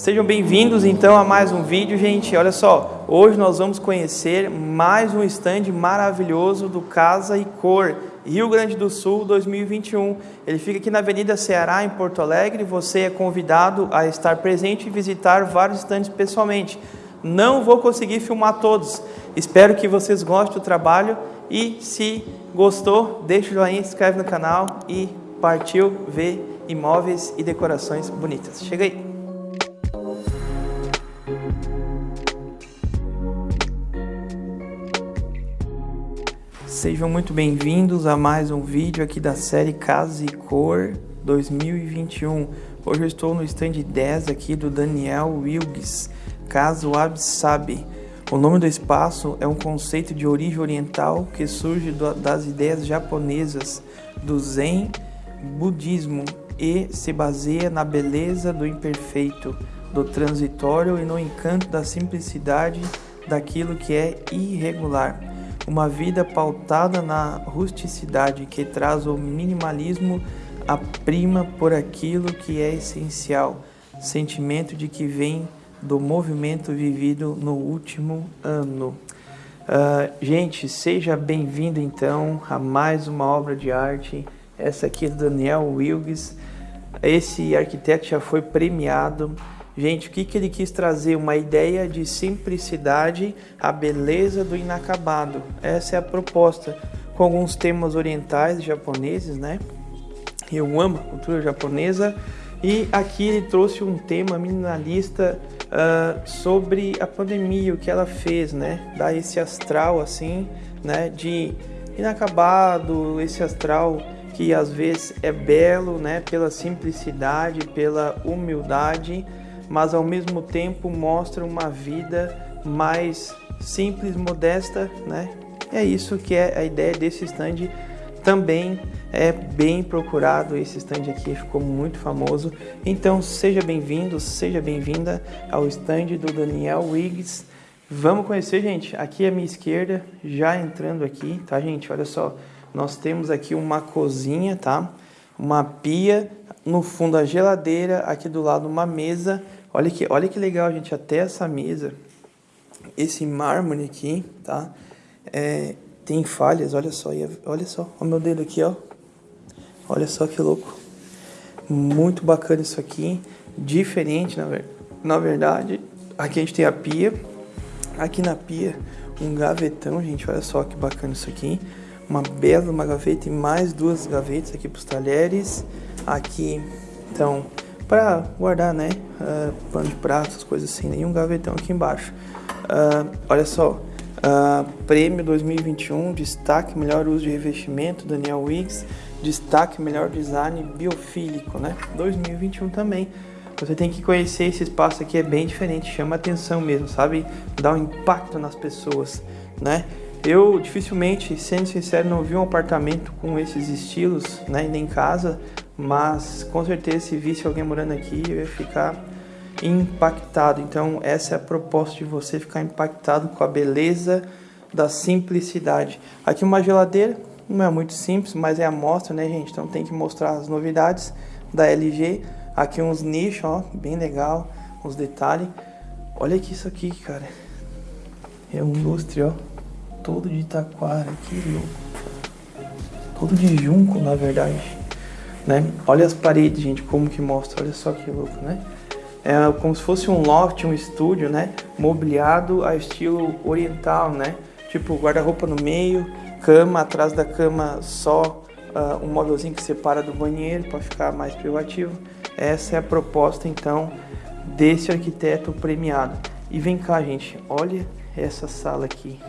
Sejam bem-vindos então a mais um vídeo, gente. Olha só, hoje nós vamos conhecer mais um stand maravilhoso do Casa e Cor, Rio Grande do Sul 2021. Ele fica aqui na Avenida Ceará, em Porto Alegre. Você é convidado a estar presente e visitar vários stands pessoalmente. Não vou conseguir filmar todos. Espero que vocês gostem do trabalho e se gostou, deixa o joinha, se inscreve no canal e partiu ver imóveis e decorações bonitas. Chega aí! Sejam muito bem-vindos a mais um vídeo aqui da série Casa e Cor 2021. Hoje eu estou no stand 10 aqui do Daniel Wilgs, Casa Wab Sabe. O nome do espaço é um conceito de origem oriental que surge das ideias japonesas do Zen budismo e se baseia na beleza do imperfeito, do transitório e no encanto da simplicidade daquilo que é irregular uma vida pautada na rusticidade que traz o minimalismo a prima por aquilo que é essencial, sentimento de que vem do movimento vivido no último ano. Uh, gente, seja bem-vindo então a mais uma obra de arte. Essa aqui é do Daniel Wilkes. Esse arquiteto já foi premiado Gente, o que, que ele quis trazer? Uma ideia de simplicidade, a beleza do inacabado. Essa é a proposta, com alguns temas orientais japoneses, né? Eu amo a cultura japonesa. E aqui ele trouxe um tema minimalista uh, sobre a pandemia, o que ela fez, né? Dar esse astral assim, né? De inacabado, esse astral que às vezes é belo, né? Pela simplicidade, pela humildade mas ao mesmo tempo mostra uma vida mais simples, modesta, né? É isso que é a ideia desse stand. Também é bem procurado esse stand aqui, ficou muito famoso. Então seja bem-vindo, seja bem-vinda ao stand do Daniel Wiggs. Vamos conhecer, gente. Aqui à minha esquerda, já entrando aqui, tá, gente? Olha só, nós temos aqui uma cozinha, tá? Uma pia, no fundo a geladeira, aqui do lado uma mesa Olha que, olha que legal, gente, até essa mesa, esse mármore aqui, tá? É, tem falhas, olha só, olha só, o meu dedo aqui, ó. Olha só que louco. Muito bacana isso aqui, diferente, na, na verdade. Aqui a gente tem a pia, aqui na pia um gavetão, gente, olha só que bacana isso aqui. Uma bela uma gaveta e mais duas gavetas aqui para os talheres. Aqui, então, para guardar, né? Uh, pano de prato, essas coisas assim, nenhum gavetão aqui embaixo. Uh, olha só, uh, prêmio 2021, destaque melhor uso de revestimento, Daniel Wiggs, destaque melhor design biofílico, né? 2021 também. Você tem que conhecer esse espaço aqui, é bem diferente, chama atenção mesmo, sabe? Dá um impacto nas pessoas, né? Eu dificilmente, sendo sincero, não vi um apartamento com esses estilos, né? Nem em casa, mas com certeza se visse alguém morando aqui eu ia ficar impactado. Então essa é a proposta de você ficar impactado com a beleza da simplicidade. Aqui uma geladeira, não é muito simples, mas é a mostra, né, gente? Então tem que mostrar as novidades da LG. Aqui uns nichos, ó, bem legal, uns detalhes. Olha aqui isso aqui, cara. É um lustre, ó, todo de taquara, que louco. Todo de junco, na verdade né? Olha as paredes, gente, como que mostra, olha só que louco, né? É como se fosse um loft, um estúdio, né? Mobiliado a estilo oriental, né? Tipo guarda-roupa no meio, cama, atrás da cama só uh, um móvelzinho que separa do banheiro para ficar mais privativo. Essa é a proposta, então, desse arquiteto premiado. E vem cá, gente, olha essa sala aqui.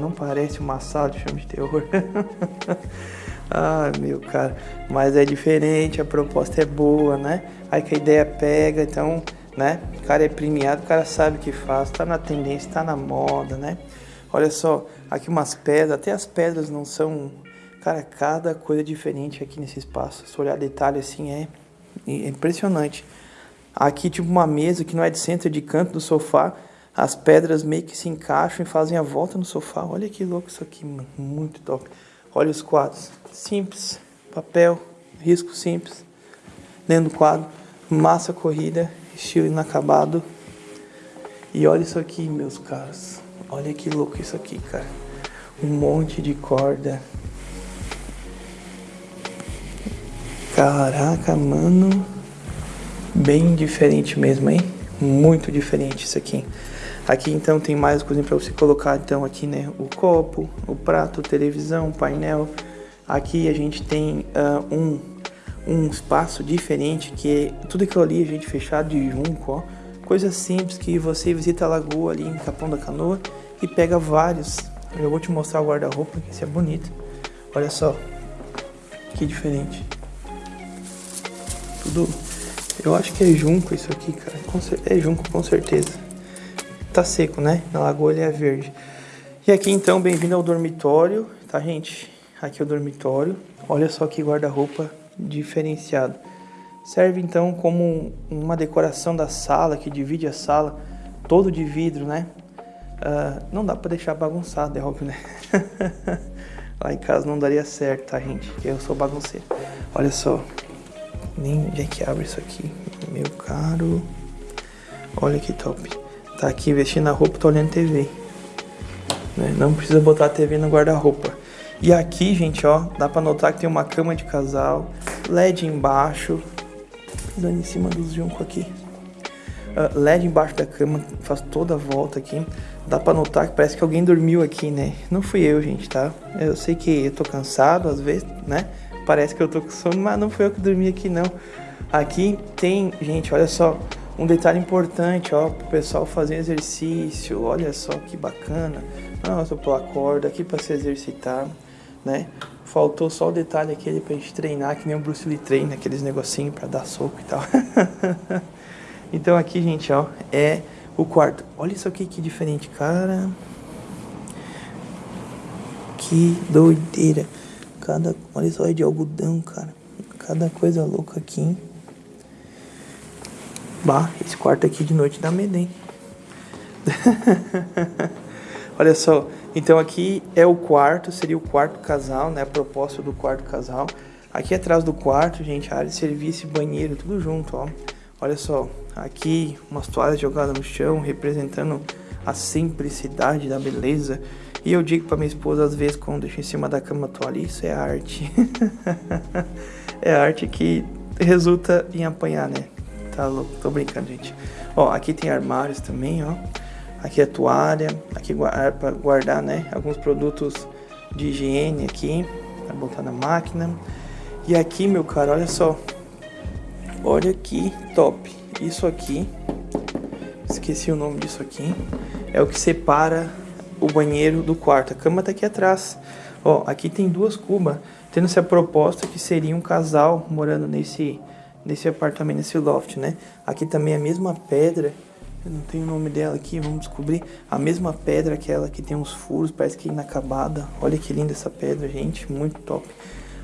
Não parece uma sala de filme de terror? Ah, meu cara, mas é diferente, a proposta é boa, né? Aí que a ideia pega, então, né? O cara é premiado, o cara sabe o que faz, tá na tendência, tá na moda, né? Olha só, aqui umas pedras, até as pedras não são. Cara, cada coisa diferente aqui nesse espaço. Se olhar detalhe assim é, é impressionante. Aqui, tipo, uma mesa que não é de centro, é de canto do sofá. As pedras meio que se encaixam e fazem a volta no sofá. Olha que louco isso aqui, mano. Muito top. Olha os quadros. Simples. Papel, risco simples. Dentro do quadro. Massa corrida. estilo inacabado. E olha isso aqui, meus caros. Olha que louco isso aqui, cara. Um monte de corda. Caraca, mano. Bem diferente mesmo, hein? Muito diferente isso aqui. Aqui então tem mais coisinha para você colocar então aqui, né? O copo, o prato, televisão, painel. Aqui a gente tem uh, um, um espaço diferente que é tudo aquilo ali a gente fechado de junco, ó. Coisa simples que você visita a lagoa ali em Capão da Canoa e pega vários. Eu vou te mostrar o guarda-roupa, que esse é bonito. Olha só, que diferente. Tudo, eu acho que é junco isso aqui, cara. É junco com certeza. Tá seco, né? Na lagoa ele é verde. E aqui então, bem-vindo ao dormitório, tá gente? Aqui é o dormitório. Olha só que guarda-roupa diferenciado. Serve então como uma decoração da sala, que divide a sala, todo de vidro, né? Uh, não dá para deixar bagunçado, é óbvio, né? Lá em casa não daria certo, tá, gente? Eu sou bagunceiro. Olha só. Nem onde é que abre isso aqui? Meu caro. Olha que top. Tá aqui vestindo a roupa, tô olhando TV. Né? Não precisa botar a TV no guarda-roupa. E aqui, gente, ó, dá pra notar que tem uma cama de casal, LED embaixo, pisando em cima dos juncos aqui. Uh, LED embaixo da cama, faz toda a volta aqui. Dá pra notar que parece que alguém dormiu aqui, né? Não fui eu, gente, tá? Eu sei que eu tô cansado às vezes, né? Parece que eu tô com sono, mas não foi eu que dormi aqui, não. Aqui tem, gente, olha só, um detalhe importante, ó, pro pessoal fazer exercício. Olha só que bacana. Nossa, pular corda aqui para se exercitar né? Faltou só o detalhe aquele pra gente treinar, que nem o Bruce Lee treina, aqueles negocinhos pra dar soco e tal. então aqui, gente, ó, é o quarto. Olha isso aqui que diferente, cara. Que doideira. Cada, olha só, é de algodão, cara. Cada coisa louca aqui. Bah, esse quarto aqui de noite dá medo, hein? olha só, então aqui é o quarto, seria o quarto casal, né? A proposta do quarto casal. Aqui atrás do quarto, gente, área de serviço e banheiro, tudo junto, ó. Olha só, aqui umas toalhas jogadas no chão, representando a simplicidade da beleza. E eu digo para minha esposa, às vezes, quando deixo em cima da cama a toalha, isso é arte. é arte que resulta em apanhar, né? Tá louco, tô brincando, gente. Ó, aqui tem armários também, ó. Aqui a toalha, aqui é para guardar, né, alguns produtos de higiene aqui, para botar na máquina. E aqui, meu cara, olha só. Olha que top. Isso aqui, esqueci o nome disso aqui, é o que separa o banheiro do quarto. A cama tá aqui atrás. Ó, aqui tem duas cubas, tendo-se a proposta que seria um casal morando nesse, nesse apartamento, nesse loft, né? Aqui também é a mesma pedra eu não tenho o nome dela aqui, vamos descobrir. A mesma pedra, aquela que tem uns furos, parece que é inacabada. Olha que linda essa pedra, gente, muito top.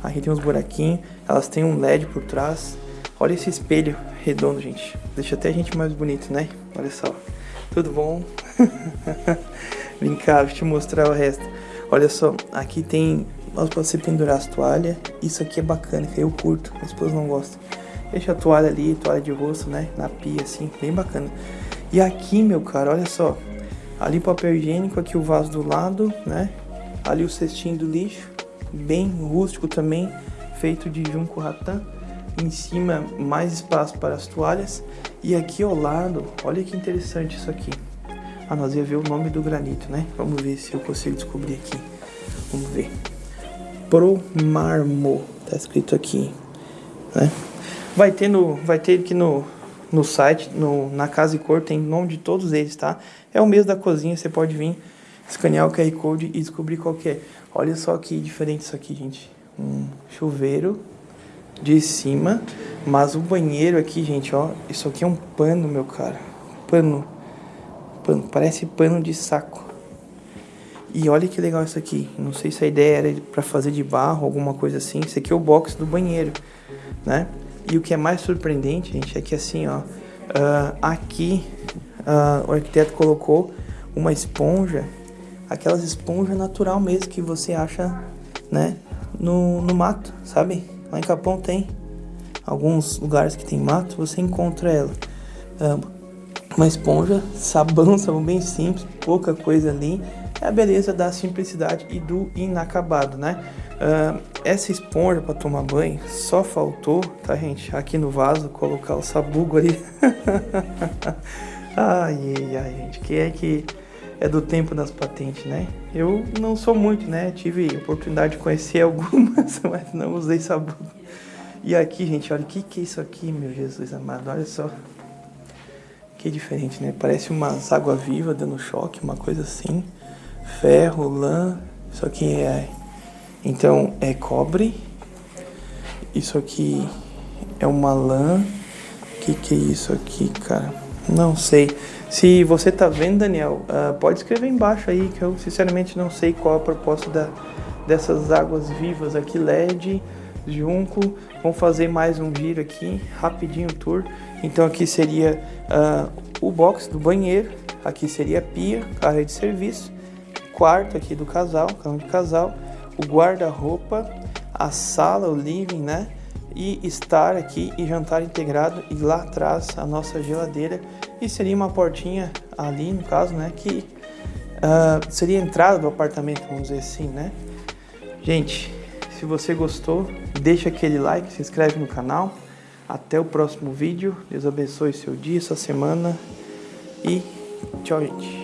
Aqui tem uns buraquinhos, elas têm um LED por trás. Olha esse espelho redondo, gente. Deixa até a gente mais bonito, né? Olha só. Tudo bom? Vem cá, deixa eu te mostrar o resto. Olha só, aqui tem... Você pendurar as toalhas. Isso aqui é bacana, que eu curto. Minha esposa não gosta. Deixa a toalha ali, toalha de rosto, né? Na pia, assim, bem bacana. E aqui, meu cara, olha só. Ali papel higiênico, aqui o vaso do lado, né? Ali o cestinho do lixo, bem rústico também, feito de junco ratã. Em cima, mais espaço para as toalhas. E aqui ao lado, olha que interessante isso aqui. Ah, nós ia ver o nome do granito, né? Vamos ver se eu consigo descobrir aqui. Vamos ver. Pro Marmo, tá escrito aqui, né? Vai ter no, vai ter aqui no no site, no, na Casa e Cor, tem nome de todos eles, tá? É o mesmo da cozinha, você pode vir, escanear o QR Code e descobrir qual que é. Olha só que diferente isso aqui, gente. Um chuveiro de cima, mas o banheiro aqui, gente, ó, isso aqui é um pano, meu cara. Pano. Pano, parece pano de saco. E olha que legal isso aqui. Não sei se a ideia era para fazer de barro, alguma coisa assim. Isso aqui é o box do banheiro, né? E o que é mais surpreendente, gente, é que assim, ó, uh, aqui uh, o arquiteto colocou uma esponja, aquelas esponjas natural mesmo que você acha, né, no, no mato, sabe? Lá em Capão tem alguns lugares que tem mato, você encontra ela. uma esponja, sabão, sabão bem simples, pouca coisa ali. É a beleza da simplicidade e do inacabado, né? Uh, essa esponja para tomar banho só faltou, tá gente? Aqui no vaso colocar o sabugo ali. ai, ai, gente, que é que é do tempo das patentes, né? Eu não sou muito, né? Tive oportunidade de conhecer algumas, mas não usei sabugo. E aqui, gente, olha o que, que é isso aqui, meu Jesus amado, olha só. Que diferente, né? Parece umas água viva dando choque, uma coisa assim. Ferro, lã, isso aqui é... Então, é cobre. Isso aqui é uma lã. O que, que é isso aqui, cara? Não sei. Se você tá vendo, Daniel, uh, pode escrever embaixo aí, que eu sinceramente não sei qual a proposta da, dessas águas vivas aqui, LED, junco. Vamos fazer mais um giro aqui, rapidinho tour. Então aqui seria uh, o box do banheiro, aqui seria a pia, área de serviço, quarto aqui do casal, cama de casal, o guarda-roupa, a sala, o living, né? E estar aqui e jantar integrado e lá atrás a nossa geladeira e seria uma portinha ali no caso, né? Que uh, seria a entrada do apartamento, vamos dizer assim, né? Gente, se você gostou, deixa aquele like, se inscreve no canal. Até o próximo vídeo. Deus abençoe seu dia, sua semana. E tchau, gente.